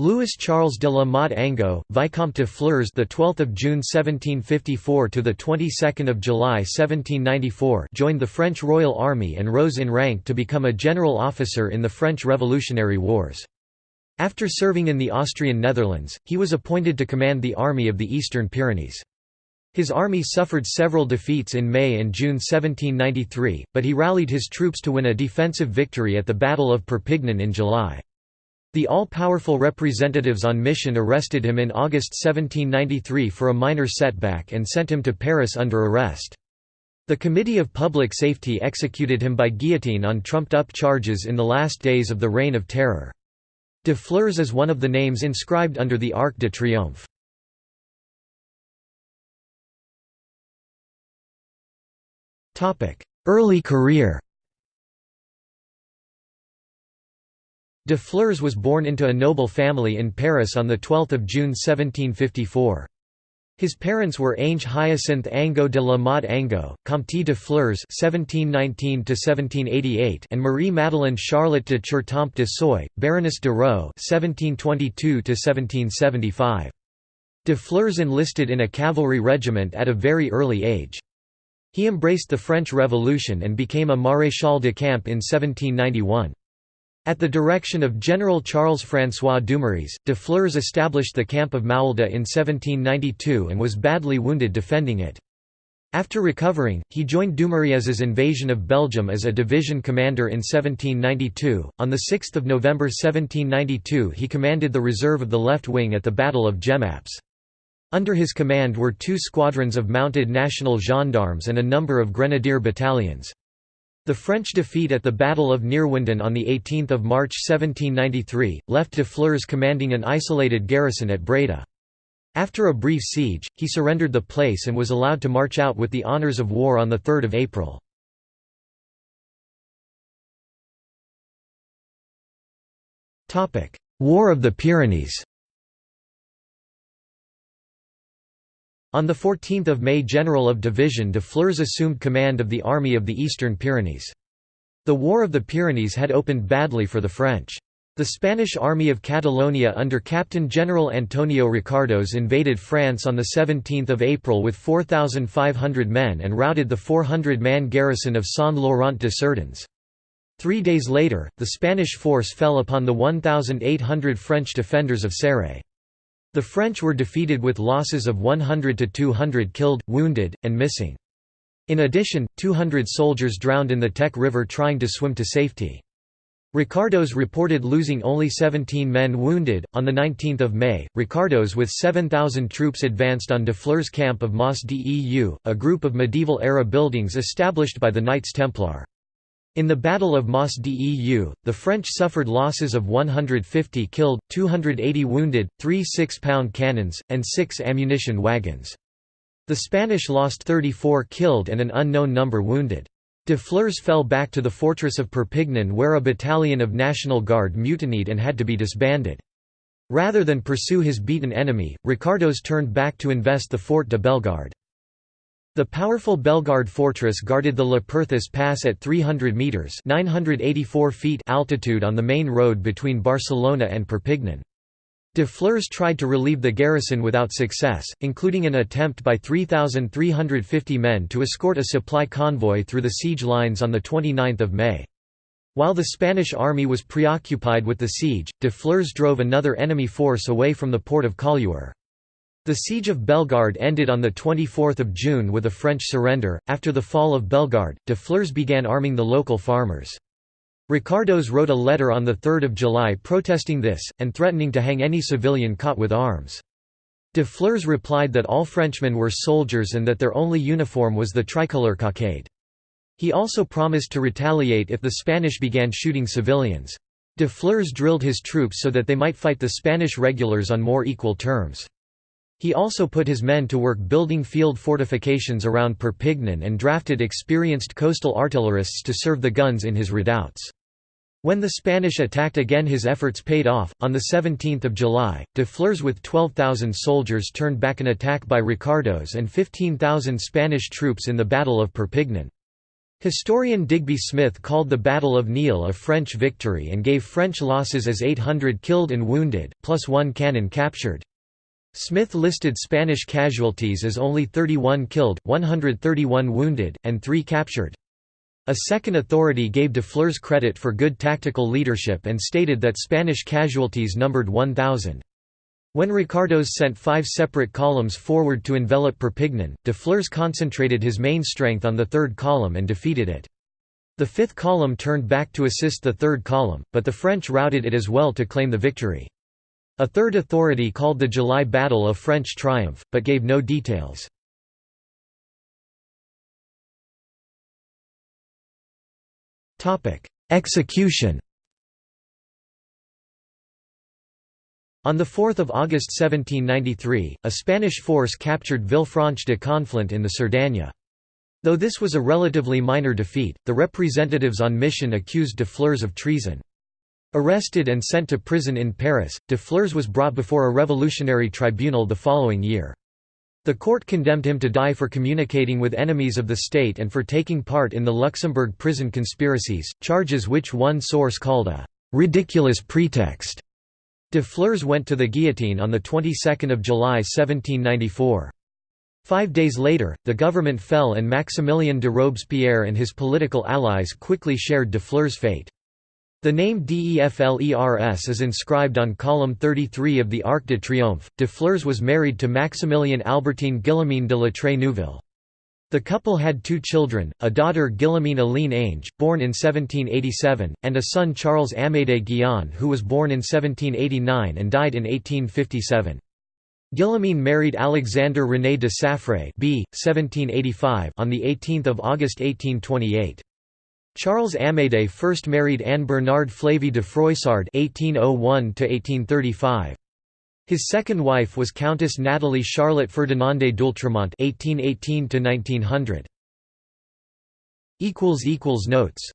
Louis Charles de la Motte Ango, Vicomte de Flers, the 12th of June 1754 to the 22nd of July 1794, joined the French Royal Army and rose in rank to become a general officer in the French Revolutionary Wars. After serving in the Austrian Netherlands, he was appointed to command the Army of the Eastern Pyrenees. His army suffered several defeats in May and June 1793, but he rallied his troops to win a defensive victory at the Battle of Perpignan in July. The all-powerful representatives on mission arrested him in August 1793 for a minor setback and sent him to Paris under arrest. The Committee of Public Safety executed him by guillotine on trumped-up charges in the last days of the Reign of Terror. De Flers is one of the names inscribed under the Arc de Triomphe. Early career De Flers was born into a noble family in Paris on 12 June 1754. His parents were Ange Hyacinthe Angot de la Motte Angot, Comte de Flers (1719–1788), and Marie Madeleine Charlotte de Courtemps de Soye, Baroness de Raux (1722–1775). De Flers enlisted in a cavalry regiment at a very early age. He embraced the French Revolution and became a maréchal de camp in 1791. At the direction of General Charles-François Dumouriez, de Flers established the camp of Maulda in 1792 and was badly wounded defending it. After recovering, he joined Dumouriez's invasion of Belgium as a division commander in 1792. On 6 November 1792 he commanded the reserve of the left wing at the Battle of Jemappes. Under his command were two squadrons of mounted national gendarmes and a number of grenadier battalions. The French defeat at the Battle of Neerwinden on 18 March 1793, left de Flers commanding an isolated garrison at Breda. After a brief siege, he surrendered the place and was allowed to march out with the honours of war on 3 April. War of the Pyrenees On 14 May General of Division de Flers assumed command of the Army of the Eastern Pyrenees. The War of the Pyrenees had opened badly for the French. The Spanish Army of Catalonia under Captain General Antonio Ricardos invaded France on 17 April with 4,500 men and routed the 400-man garrison of Saint-Laurent-de-Cerdagne. Three days later, the Spanish force fell upon the 1,800 French defenders of Céret. The French were defeated with losses of 100 to 200 killed, wounded, and missing. In addition, 200 soldiers drowned in the Tech River trying to swim to safety. Ricardos reported losing only 17 men wounded. On the 19th of May, Ricardos with 7,000 troops advanced on de Fleur's camp of Mas Deu, a group of medieval era buildings established by the Knights Templar. In the Battle of Mas Deu, the French suffered losses of 150 killed, 280 wounded, three six-pound cannons, and six ammunition wagons. The Spanish lost 34 killed and an unknown number wounded. De Flers fell back to the fortress of Perpignan where a battalion of National Guard mutinied and had to be disbanded. Rather than pursue his beaten enemy, Ricardos turned back to invest the Fort de Bellegarde. The powerful Bellegarde fortress guarded the Le Perthus Pass at 300 metres 984 feet altitude on the main road between Barcelona and Perpignan. De Flers tried to relieve the garrison without success, including an attempt by 3,350 men to escort a supply convoy through the siege lines on 29 May. While the Spanish army was preoccupied with the siege, de Flers drove another enemy force away from the port of Collioure. The siege of Bellegarde ended on 24 June with a French surrender. After the fall of Bellegarde, de Flers began arming the local farmers. Ricardos wrote a letter on 3 July protesting this, and threatening to hang any civilian caught with arms. De Flers replied that all Frenchmen were soldiers and that their only uniform was the tricolour cockade. He also promised to retaliate if the Spanish began shooting civilians. De Flers drilled his troops so that they might fight the Spanish regulars on more equal terms. He also put his men to work building field fortifications around Perpignan and drafted experienced coastal artillerists to serve the guns in his redoubts. When the Spanish attacked again his efforts paid off. On 17 July, de Flers with 12,000 soldiers turned back an attack by Ricardos and 15,000 Spanish troops in the Battle of Perpignan. Historian Digby Smith called the Battle of Niehl a French victory and gave French losses as 800 killed and wounded, plus one cannon captured. Smith listed Spanish casualties as only 31 killed, 131 wounded, and 3 captured. A second authority gave de Flers credit for good tactical leadership and stated that Spanish casualties numbered 1,000. When Ricardos sent five separate columns forward to envelop Perpignan, de Flers concentrated his main strength on the third column and defeated it. The fifth column turned back to assist the third column, but the French routed it as well to claim the victory. A third authority called the July Battle a French triumph, but gave no details. Execution On 4 August 1793, a Spanish force captured Villefranche de Conflent in the Cerdagne. Though this was a relatively minor defeat, the representatives on mission accused de Flers of treason. Arrested and sent to prison in Paris, de Flers was brought before a revolutionary tribunal the following year. The court condemned him to die for communicating with enemies of the state and for taking part in the Luxembourg prison conspiracies, charges which one source called a «ridiculous pretext». De Flers went to the guillotine on the 22nd of July 1794. Five days later, the government fell and Maximilien de Robespierre and his political allies quickly shared de Flers' fate. The name DEFLERS is inscribed on column 33 of the Arc de Triomphe. De Flers was married to Maximilien Albertine Guillemine de la Trey Neuville. The couple had two children, a daughter Guillemine Aline Ange, born in 1787, and a son Charles Amédée Guion who was born in 1789 and died in 1857. Guillemine married Alexander René de Saffray b. 1785 on 18 August 1828. Charles Amédée first married Anne Bernard Flavie de Froissart (1801–1835). His second wife was Countess Nathalie Charlotte Ferdinande d'Oultremont (1818–1900). Equals equals notes